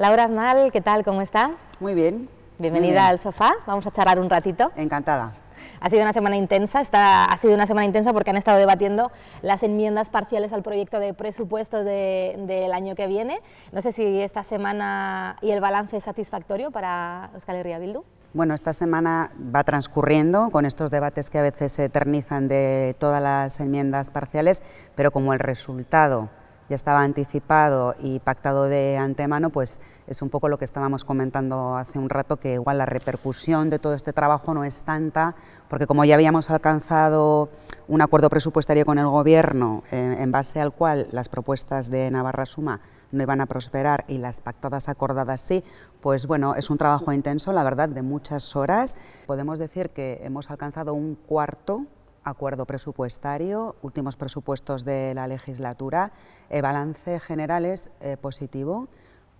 Laura Aznal, ¿qué tal? ¿Cómo está? Muy bien. Bienvenida al sofá, vamos a charlar un ratito. Encantada. Ha sido una semana intensa, esta ha sido una semana intensa porque han estado debatiendo las enmiendas parciales al proyecto de presupuestos del año que viene. No sé si esta semana y el balance es satisfactorio para Euskal Herria Bildu. Bueno, esta semana va transcurriendo con estos debates que a veces se eternizan de todas las enmiendas parciales, pero como el resultado ya estaba anticipado y pactado de antemano, pues es un poco lo que estábamos comentando hace un rato, que igual la repercusión de todo este trabajo no es tanta, porque como ya habíamos alcanzado un acuerdo presupuestario con el Gobierno, eh, en base al cual las propuestas de Navarra Suma no iban a prosperar y las pactadas acordadas sí, pues bueno, es un trabajo intenso, la verdad, de muchas horas. Podemos decir que hemos alcanzado un cuarto acuerdo presupuestario, últimos presupuestos de la legislatura. El balance general es eh, positivo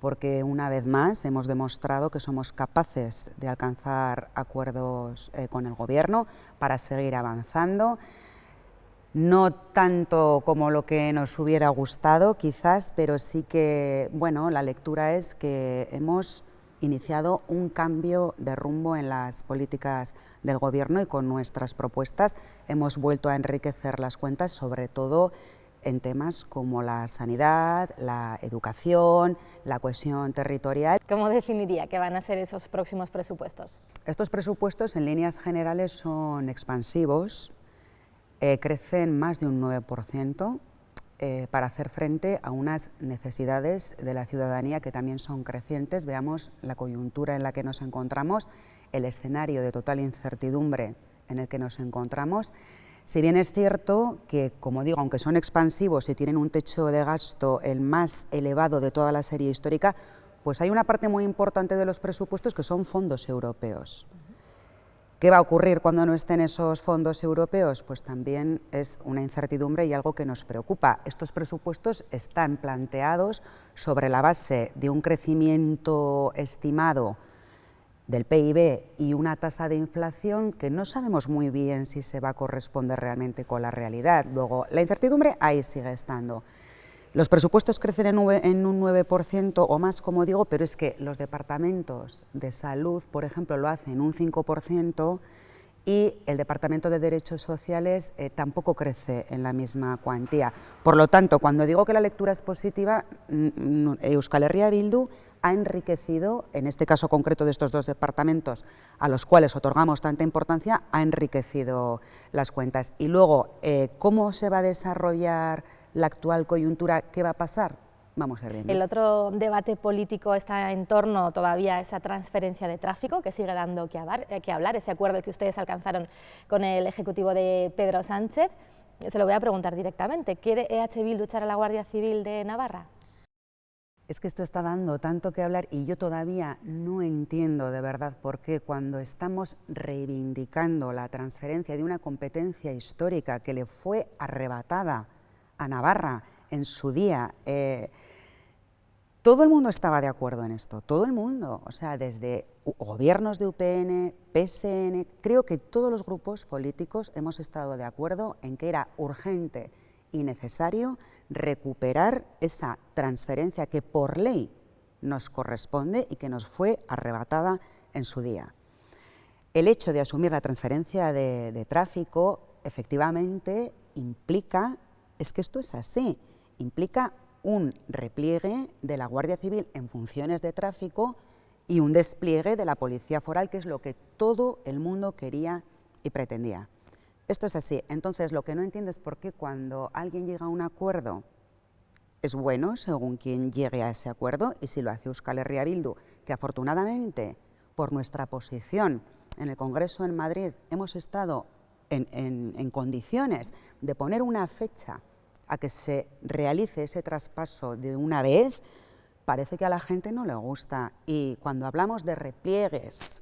porque una vez más hemos demostrado que somos capaces de alcanzar acuerdos eh, con el Gobierno para seguir avanzando. No tanto como lo que nos hubiera gustado, quizás, pero sí que, bueno, la lectura es que hemos iniciado un cambio de rumbo en las políticas del Gobierno y con nuestras propuestas hemos vuelto a enriquecer las cuentas, sobre todo en temas como la sanidad, la educación, la cohesión territorial. ¿Cómo definiría que van a ser esos próximos presupuestos? Estos presupuestos en líneas generales son expansivos, eh, crecen más de un 9%, eh, para hacer frente a unas necesidades de la ciudadanía que también son crecientes. Veamos la coyuntura en la que nos encontramos, el escenario de total incertidumbre en el que nos encontramos. Si bien es cierto que, como digo, aunque son expansivos y tienen un techo de gasto el más elevado de toda la serie histórica, pues hay una parte muy importante de los presupuestos que son fondos europeos. ¿Qué va a ocurrir cuando no estén esos fondos europeos? Pues también es una incertidumbre y algo que nos preocupa. Estos presupuestos están planteados sobre la base de un crecimiento estimado del PIB y una tasa de inflación que no sabemos muy bien si se va a corresponder realmente con la realidad. Luego, la incertidumbre ahí sigue estando. Los presupuestos crecen en un 9% o más, como digo, pero es que los departamentos de salud, por ejemplo, lo hacen un 5% y el Departamento de Derechos Sociales eh, tampoco crece en la misma cuantía. Por lo tanto, cuando digo que la lectura es positiva, mm, mm, Euskal Herria Bildu ha enriquecido, en este caso concreto de estos dos departamentos a los cuales otorgamos tanta importancia, ha enriquecido las cuentas. Y luego, eh, ¿cómo se va a desarrollar la actual coyuntura, ¿qué va a pasar? Vamos a ver. El otro debate político está en torno todavía a esa transferencia de tráfico que sigue dando que hablar, eh, que hablar, ese acuerdo que ustedes alcanzaron con el Ejecutivo de Pedro Sánchez. Se lo voy a preguntar directamente. ¿Quiere EH Bildu echar a la Guardia Civil de Navarra? Es que esto está dando tanto que hablar y yo todavía no entiendo de verdad por qué cuando estamos reivindicando la transferencia de una competencia histórica que le fue arrebatada a Navarra en su día, eh, todo el mundo estaba de acuerdo en esto, todo el mundo, o sea, desde gobiernos de UPN, PSN, creo que todos los grupos políticos hemos estado de acuerdo en que era urgente y necesario recuperar esa transferencia que por ley nos corresponde y que nos fue arrebatada en su día. El hecho de asumir la transferencia de, de tráfico efectivamente implica es que esto es así, implica un repliegue de la Guardia Civil en funciones de tráfico y un despliegue de la Policía Foral, que es lo que todo el mundo quería y pretendía. Esto es así. Entonces, lo que no entiendo es por qué cuando alguien llega a un acuerdo es bueno según quien llegue a ese acuerdo y si lo hace Euskal Herria Bildu, que afortunadamente por nuestra posición en el Congreso en Madrid hemos estado en, en condiciones de poner una fecha a que se realice ese traspaso de una vez, parece que a la gente no le gusta. Y cuando hablamos de repliegues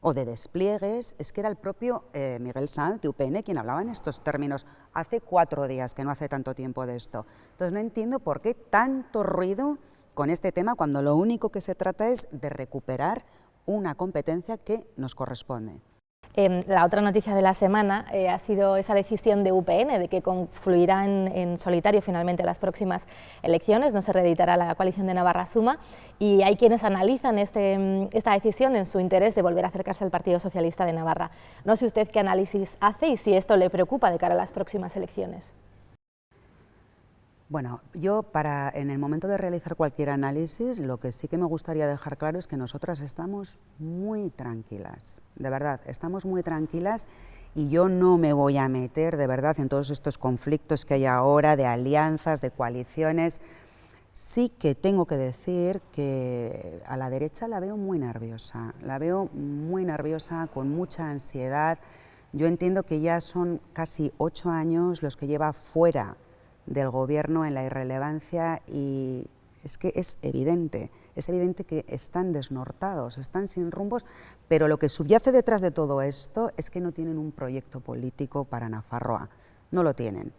o de despliegues, es que era el propio eh, Miguel Sanz de UPN quien hablaba en estos términos hace cuatro días, que no hace tanto tiempo de esto. Entonces no entiendo por qué tanto ruido con este tema cuando lo único que se trata es de recuperar una competencia que nos corresponde. Em, la otra noticia de la semana eh, ha sido esa decisión de UPN de que confluirá en, solitario finalmente las próximas elecciones, no se reeditará la coalición de Navarra Suma y hay quienes analizan este, em, esta decisión en su interés de volver a acercarse al Partido Socialista de Navarra. No sé usted qué análisis hace y si esto le preocupa de cara a las próximas elecciones. Bueno, yo para en el momento de realizar cualquier análisis, lo que sí que me gustaría dejar claro es que nosotras estamos muy tranquilas, de verdad, estamos muy tranquilas y yo no me voy a meter de verdad en todos estos conflictos que hay ahora de alianzas, de coaliciones. Sí que tengo que decir que a la derecha la veo muy nerviosa, la veo muy nerviosa, con mucha ansiedad. Yo entiendo que ya son casi ocho años los que lleva fuera del gobierno en la irrelevancia y es que es evidente, es evidente que están desnortados, están sin rumbos, pero lo que subyace detrás de todo esto es que no tienen un proyecto político para Nafarroa, no lo tienen.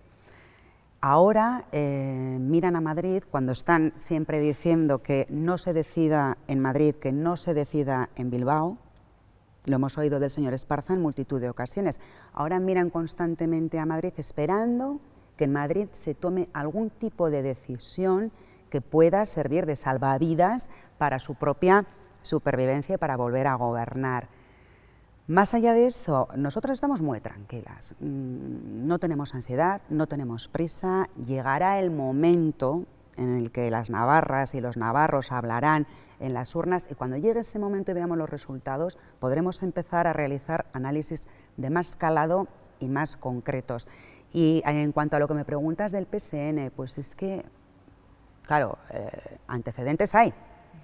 Ahora eh, miran a Madrid cuando están siempre diciendo que no se decida en Madrid, que no se decida en Bilbao, lo hemos oído del señor Esparza en multitud de ocasiones. Ahora miran constantemente a Madrid esperando que en Madrid se tome algún tipo de decisión que pueda servir de salvavidas para su propia supervivencia y para volver a gobernar. Más allá de eso, nosotros estamos muy tranquilas, mm, no tenemos ansiedad, no tenemos prisa, llegará el momento en el que las navarras y los navarros hablarán en las urnas y cuando llegue ese momento y veamos los resultados podremos empezar a realizar análisis de más calado y más concretos. Y en cuanto a lo que me preguntas del PSN, pues es que, claro, eh, antecedentes hay,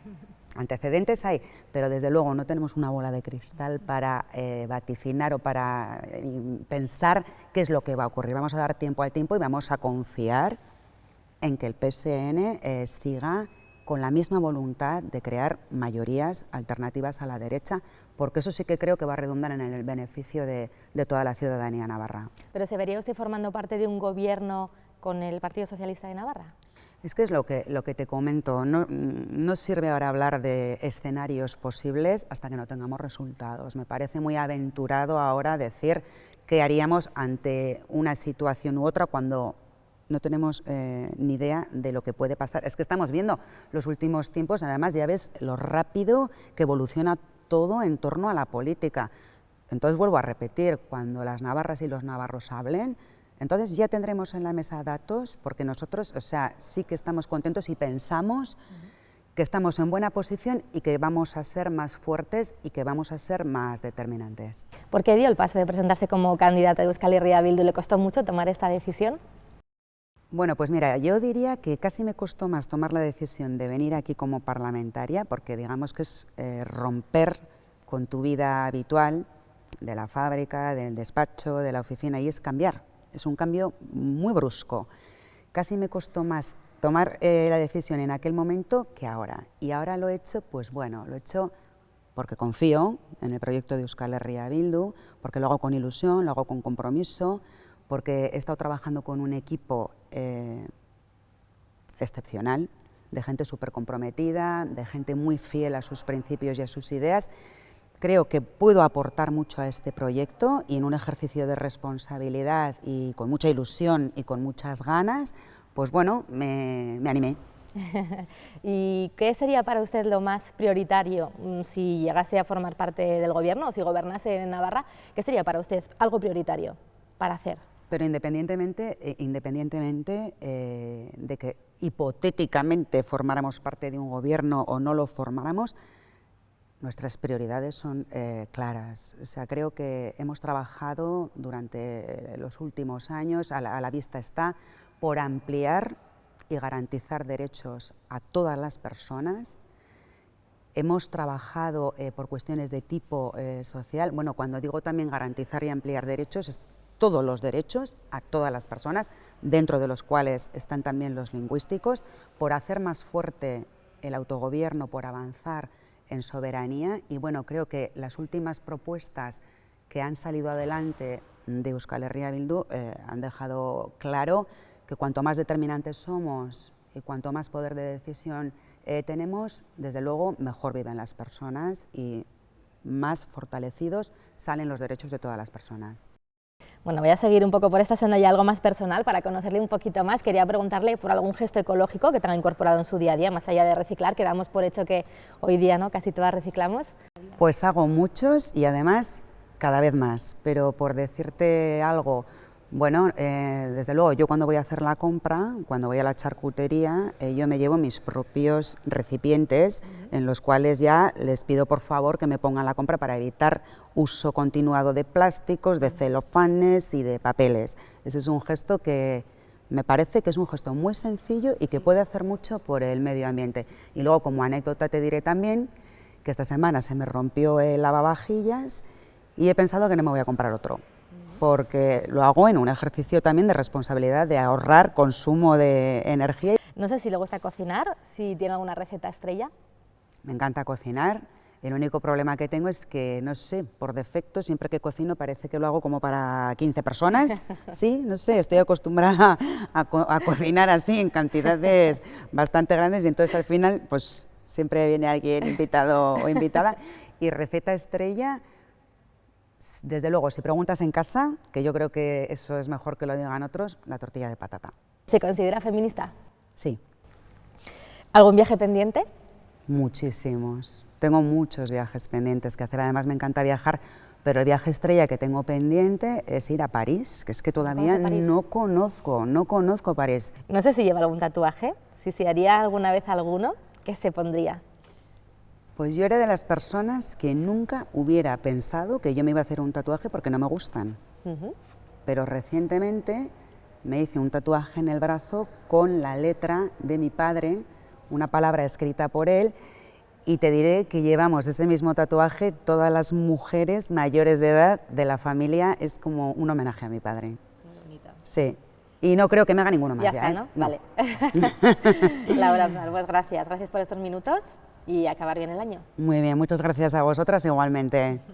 antecedentes hay, pero desde luego no tenemos una bola de cristal para eh, vaticinar o para eh, pensar qué es lo que va a ocurrir. Vamos a dar tiempo al tiempo y vamos a confiar en que el PSN siga con la misma voluntad de crear mayorías alternativas a la derecha, porque eso sí que creo que va a redundar en el beneficio de, toda la ciudadanía navarra. ¿Pero se vería usted formando parte de un gobierno con el Partido Socialista de Navarra? Es que es lo que, lo que te comento, no, no, sirve ahora hablar de escenarios posibles hasta que no tengamos resultados. Me parece muy aventurado ahora decir qué haríamos ante una situación u otra cuando no tenemos eh, ni idea de lo que puede pasar. Es que estamos viendo los últimos tiempos, además ya ves lo rápido que evoluciona todo en torno a la política. Entonces vuelvo a repetir, cuando las navarras y los navarros hablen, entonces ya tendremos en la mesa datos, porque nosotros, o sea, sí que estamos contentos y pensamos que estamos en buena posición y que vamos a ser más fuertes y que vamos a ser más determinantes. ¿Por qué dio el paso de presentarse como candidata de Euskal Herria Bildu? ¿Le costó mucho tomar esta decisión? Bueno, pues mira, yo diría que casi me costó más tomar la decisión de venir aquí como parlamentaria, porque digamos que es eh, romper con tu vida habitual, de la fábrica, del despacho, de la oficina, y es cambiar. Es un cambio muy brusco. Casi me costó más tomar eh, la decisión en aquel momento que ahora. Y ahora lo he hecho, pues bueno, lo he hecho porque confío en el proyecto de Euskal Herria Bildu, porque lo hago con ilusión, lo hago con compromiso, porque he estado trabajando con un equipo eh, excepcional, de gente súper comprometida, de gente muy fiel a sus principios y a sus ideas. Creo que puedo aportar mucho a este proyecto y en un ejercicio de responsabilidad y con mucha ilusión y con muchas ganas, pues bueno, me, me animé. ¿Y qué sería para usted lo más prioritario mm, si llegase a formar parte del gobierno o si gobernase en Navarra? ¿Qué sería para usted algo prioritario para hacer? Pero independientemente, eh, independientemente eh, de que hipotéticamente formáramos parte de un gobierno o no lo formáramos, nuestras prioridades son eh, claras. O sea, creo que hemos trabajado durante los últimos años, a la, vista está, por ampliar y garantizar derechos a todas las personas. Hemos trabajado por cuestiones de tipo social. Bueno, cuando digo también garantizar y ampliar derechos, todos los derechos a todas las personas, dentro de los cuales están también los lingüísticos, por hacer más fuerte el autogobierno, por avanzar en soberanía y bueno, creo que las últimas propuestas que han salido adelante de Euskal Herria Bildu eh, han dejado claro que cuanto más determinantes somos y cuanto más poder de decisión eh, tenemos, desde luego mejor viven las personas y más fortalecidos salen los derechos de todas las personas. Bueno, voy a seguir un poco por esta senda ya algo más personal para conocerle un poquito más. Quería preguntarle por algún gesto ecológico que tenga incorporado en su día a día, más allá de reciclar, que damos por hecho que hoy día ¿no? casi todas reciclamos. Pues hago muchos y además cada vez más, pero por decirte algo, bueno, eh, desde luego, yo cuando voy a hacer la compra, cuando voy a la charcutería, eh, yo me llevo mis propios recipientes en los cuales ya les pido por favor que me pongan la compra para evitar uso continuado de plásticos, de celofanes y de papeles. Ese es un gesto que me parece que es un gesto muy sencillo y que puede hacer mucho por el medio ambiente. Y luego, como anécdota, te diré también que esta semana se me rompió el lavavajillas y he pensado que no me voy a comprar otro porque lo hago en un ejercicio también de responsabilidad, de ahorrar consumo de energía. No sé si le gusta cocinar, si tiene alguna receta estrella. Me encanta cocinar. El único problema que tengo es que, no sé, por defecto, siempre que cocino parece que lo hago como para 15 personas. Sí, no sé, estoy acostumbrada a, a cocinar así en cantidades bastante grandes y entonces al final, pues siempre viene alguien invitado o invitada. Y receta estrella, desde luego, si preguntas en casa, que yo creo que eso es mejor que lo digan otros, la tortilla de patata. ¿Se considera feminista? Sí. ¿Algún viaje pendiente? Muchísimos. Tengo muchos viajes pendientes que hacer. Además, me encanta viajar, pero el viaje estrella que tengo pendiente es ir a París, que es que todavía no conozco, no conozco París. No sé si lleva algún tatuaje, si se haría alguna vez alguno, ¿qué se pondría? Pues yo era de las personas que nunca hubiera pensado que yo me iba a hacer un tatuaje porque no me gustan. Pero recientemente me hice un tatuaje en el brazo con la letra de mi padre, una palabra escrita por él, y te diré que llevamos ese mismo tatuaje todas las mujeres mayores de edad de la familia, es como un homenaje a mi padre. bonito. Sí. Y no creo que me haga ninguno más. Ya, está, ¿eh? ¿no? Vale. Laura, pues gracias. Gracias por estos minutos y acabar bien el año. Muy bien, muchas gracias a vosotras igualmente.